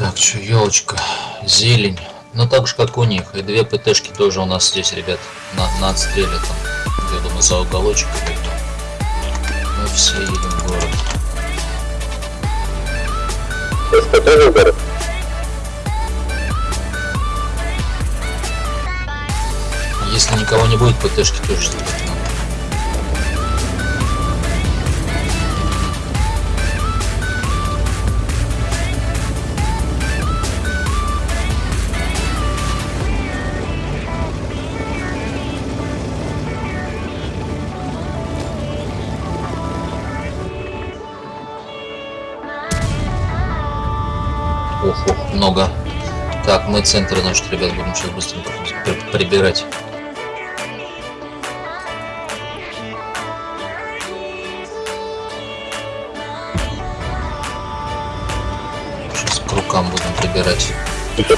Так, что, елочка, зелень. Ну так же, как у них. И две ПТшки тоже у нас здесь, ребят, на, на отстреле там. Я думаю, за уголочек идут. Мы все едем в город. СП тоже в город? Если никого не будет, ПТшки тоже сделать Так, мы центр, значит, ребят, будем сейчас быстренько при- прибирать. Сейчас к рукам будем прибирать. Это?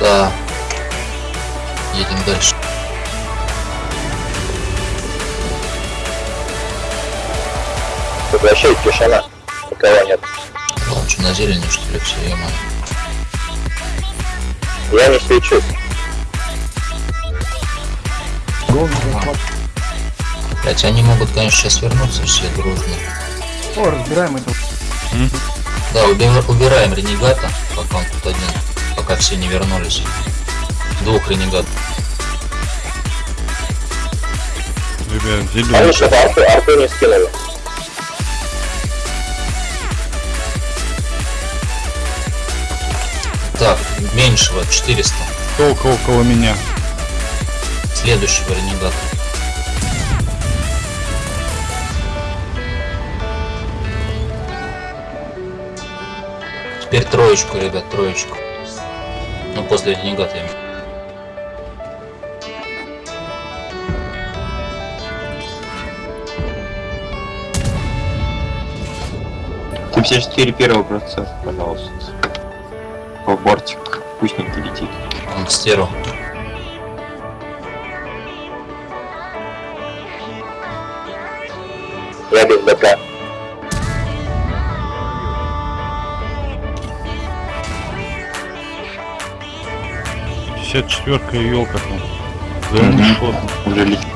Да. Едем дальше. Вообще тишина. Никого нет. Что, на зелени, что ли, все, ема. Я не свечусь. Блять, они могут, конечно, сейчас вернуться все дружно. О, разбираем это. Да, уби- убираем ренегата, пока он тут один, пока все не вернулись. Двух ренегатов. Ребят, Они зеленый. что-то арту, арту не скинули. Меньшего 400. Только около меня. Следующего ренегата. Теперь троечку, ребят, троечку. Ну, после ренегата я виду. Т-54 первого процесса, пожалуйста. По бортик, пусть не летит. Он к стеру. Я без БК. Пятьдесят четверка и елка там. Зеленый шот. Уже летит.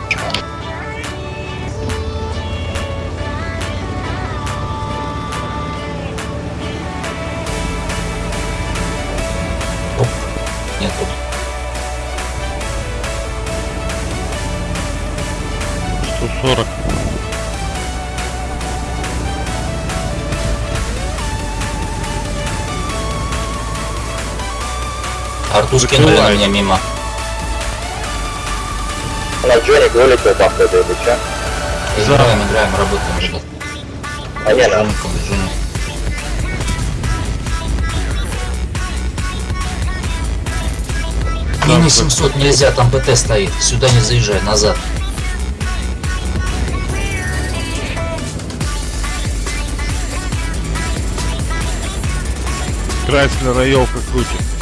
Арту скинули на меня мимо. На Джоник вылетел, походу, или что? Играем, играем, работаем, ребят. А не, на. Мини 700 нельзя, там ПТ стоит. Сюда не заезжай, назад. Крайслер и елка крутит.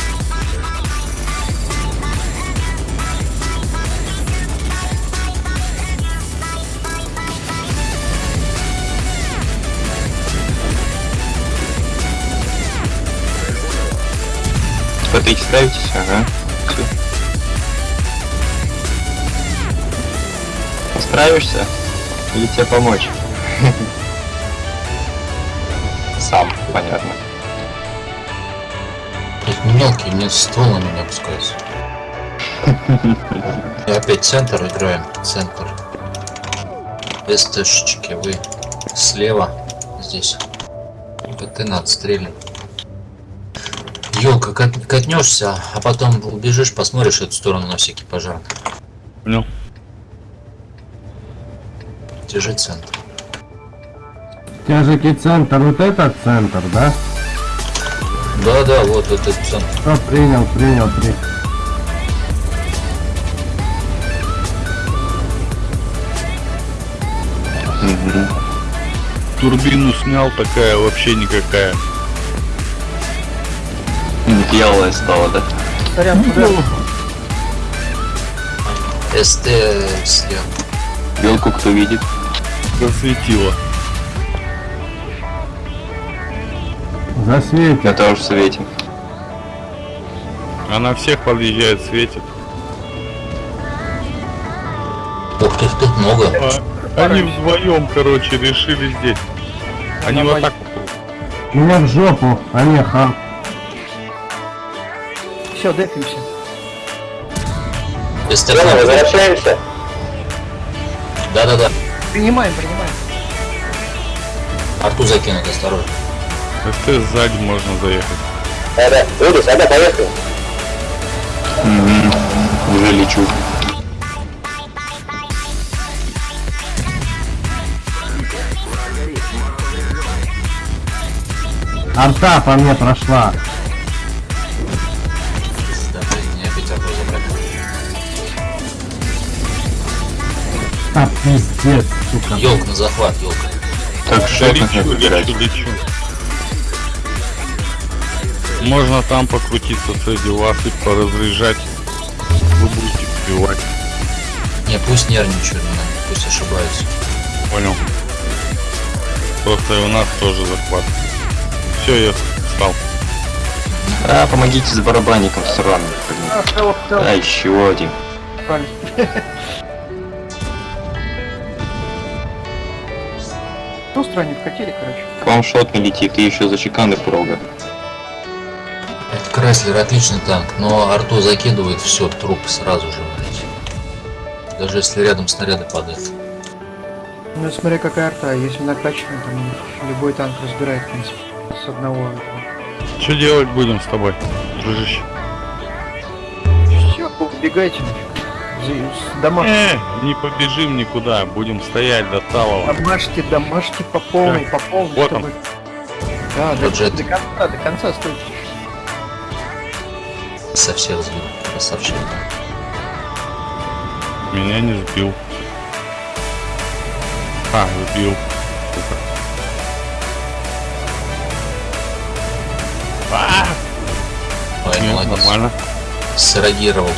ПТ ставитесь? Ага. Всё. Справишься? Или тебе помочь? Сам, понятно. Блять, не мелкий, мне ствол на меня опускается. И опять центр играем. Центр. СТшечки, вы слева здесь. ПТ на отстреле. Елка, кат- катнешься, а потом убежишь, посмотришь эту сторону на всякий пожар. Понял? Держи центр. Тяжкий центр, вот этот центр, да? Да, да, вот этот центр. Что, принял, принял, принял. Турбину снял, такая вообще никакая. Белая стала, да? СТ слева. Белку кто видит? Засветила. Засветит. Я тоже в свете. Она всех подъезжает, светит. Ух ты, тут много. А, они вдвоем, короче, решили здесь. Они вот так Меня в жопу, а не хам. Все, дефимся. Стефана. возвращаемся. Да-да-да. Принимаем, принимаем. Арту закинуть, осторожно. ты сзади можно заехать. Да, да. Удис, да, поехали. Угу. Уже лечу. Арта по мне прошла. А пиздец, сука. Елка на захват, елка. Так что лечу, играть? лечу, лечу. Можно там покрутиться среди вас и поразряжать. Вы будете сбивать. Не, пусть нервничают, пусть ошибаются. Понял. Просто и у нас тоже захват. Все, я встал. А, помогите с барабанником сраным. А, А, еще один. Ну, странник хотели, короче. К вам шот не летит, и еще за чеканы прога. Это Крайслер отличный танк, но Арту закидывает все, труп сразу же, блядь. Даже если рядом снаряды падают. Ну, смотри, какая арта. Если накачанный, там любой танк разбирает, в принципе, с одного. Что делать будем с тобой, дружище? Все, убегайте нафиг. Дома. Э, не побежим никуда, будем стоять до талого. Домашки, домашки по полной, по полной. Вот чтобы- он. Да, до, Бюджет. до конца, до конца стойте. Со всех сбил. Красавчик. Меня не сбил. А, сбил. Сука. А, Ой, нет, нормально. Среагировал.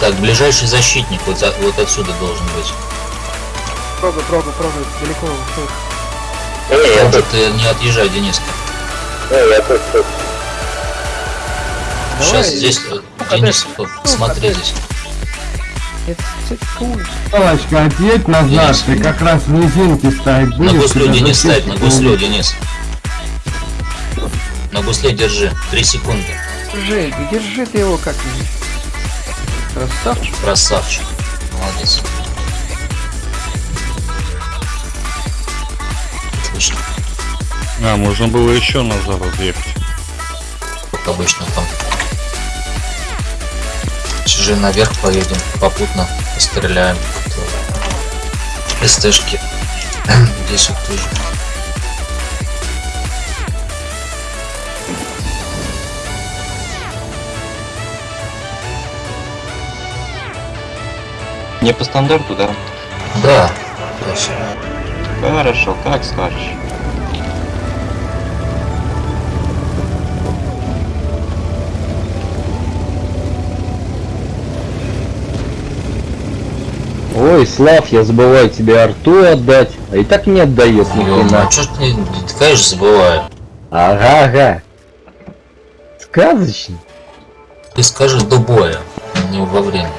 Так, ближайший защитник вот, за- вот отсюда должен быть. Трогай, трогай, трогай, далеко ушел. Не, я тут, ты не отъезжай, Дениска. не, я тут, тут. Давай, Сейчас здесь, э, Денис, вот смотри здесь. Это цикуй. Палочка, отъедь назад, Денис. ты как раз в низинке ставить На гуслю, тебя Денис, ставь, на гуслю, не- Денис. На гусле держи. Три секунды. Держи, держи ты его как-нибудь. Красавчик. Красавчик. Молодец. Отлично. А, можно было еще назад отъехать. Как обычно там. Сейчас же наверх поедем, попутно постреляем. СТшки. Здесь вот тоже. Не по стандарту, да? Да. Точно. Хорошо, как скажешь. Ой, Слав, я забываю тебе арту отдать, а и так не отдает ни хрена. чё ж ты, ты, конечно, забываю. Ага, ага. Сказочно. Ты скажи до боя, не во время.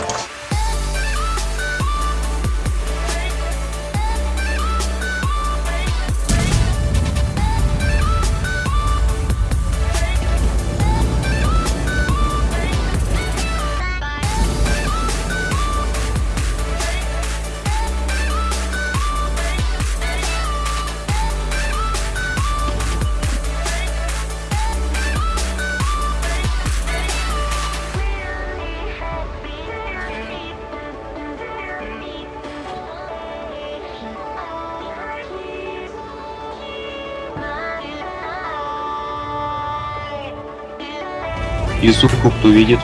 Изубку кто видит?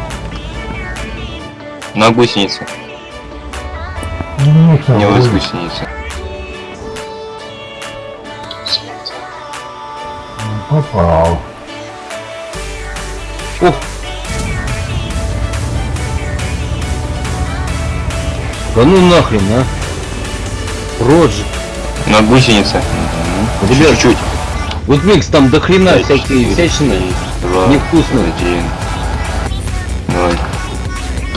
На гусенице. Не у вас гусеница. Попал. Да ну нахрен, а. Роджи. На гусенице. Угу. Ребят. Чуть-чуть. Вот микс там до хрена всякие всячины. Невкусные. Один.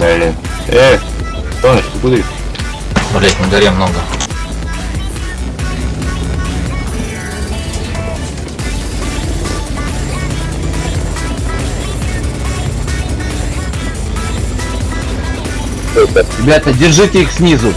Блин. Э, Тоныч, ты куда? Блять, на горе много. Ребята, держите их снизу.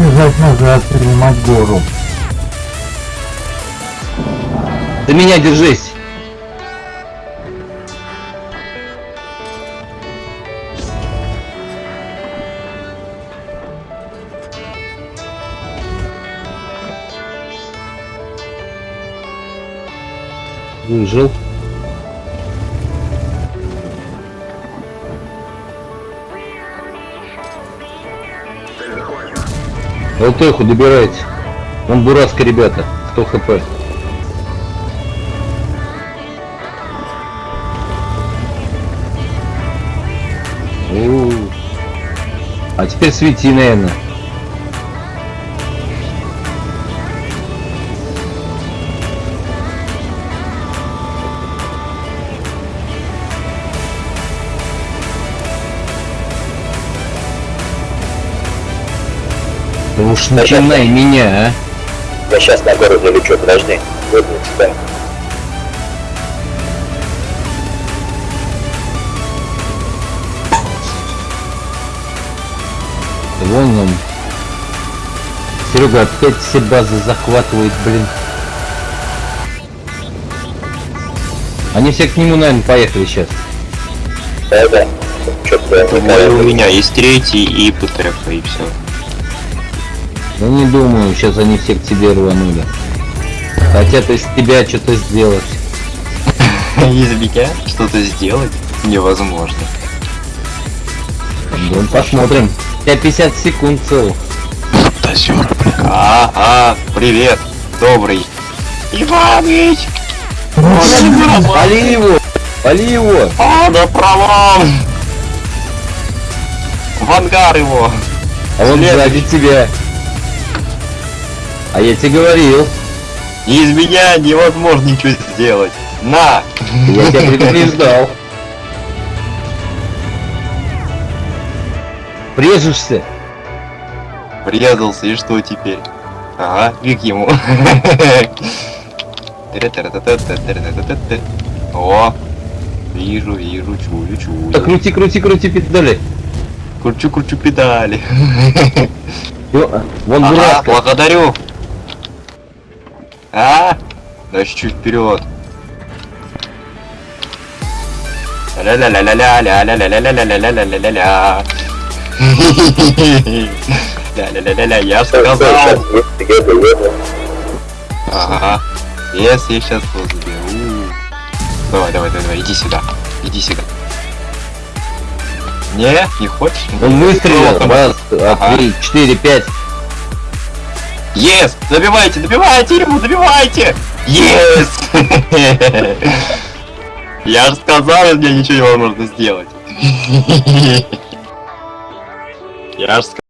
бежать надо, а принимать гору. За меня держись! Выжил. ЛТХу добирайте. Он бураска, ребята. 100 хп. У. А теперь свети, наверное. Уж начинай меня, а. Я сейчас на гору залечу, подожди. Себя. Вон он. Серега опять все базы захватывает, блин. Они все к нему, наверное, поехали сейчас. Да, да. Что-то у меня есть третий и ПТФ, и все. Ну не думаю, сейчас они все к тебе рванули. Хотят из тебя что-то сделать. Из меня что-то сделать невозможно. Ну, посмотрим. У тебя 50 секунд целых. А, а, привет, добрый. Иваныч! Пали его! Пали его! А, да пролом! В ангар его! А он сзади тебя. А я тебе говорил. Из меня невозможно ничего сделать. На! Я тебя предупреждал. Прежешься. Врезался, и что теперь? Ага, фиг ему. О, вижу, вижу, чую, чую. Да крути, крути, крути педали. Кручу, кручу педали. Вон Ага, благодарю. А, дальше чуть вперед. Ля-ля-ля-ля-ля-ля-ля-ля-ля-ля-ля-ля-ля-ля-ля-ля. Ля-ля-ля-ля-ля, я сказал. Ага. Если я сейчас его. Давай, давай, давай, давай, иди сюда. Иди сюда. Не, не хочешь? Он выстрелил. Раз, Ага. три, четыре, пять. Yes! Добивайте, добивайте его, добивайте! Yes! Я же сказал, меня ничего невозможно сделать. Я же сказал.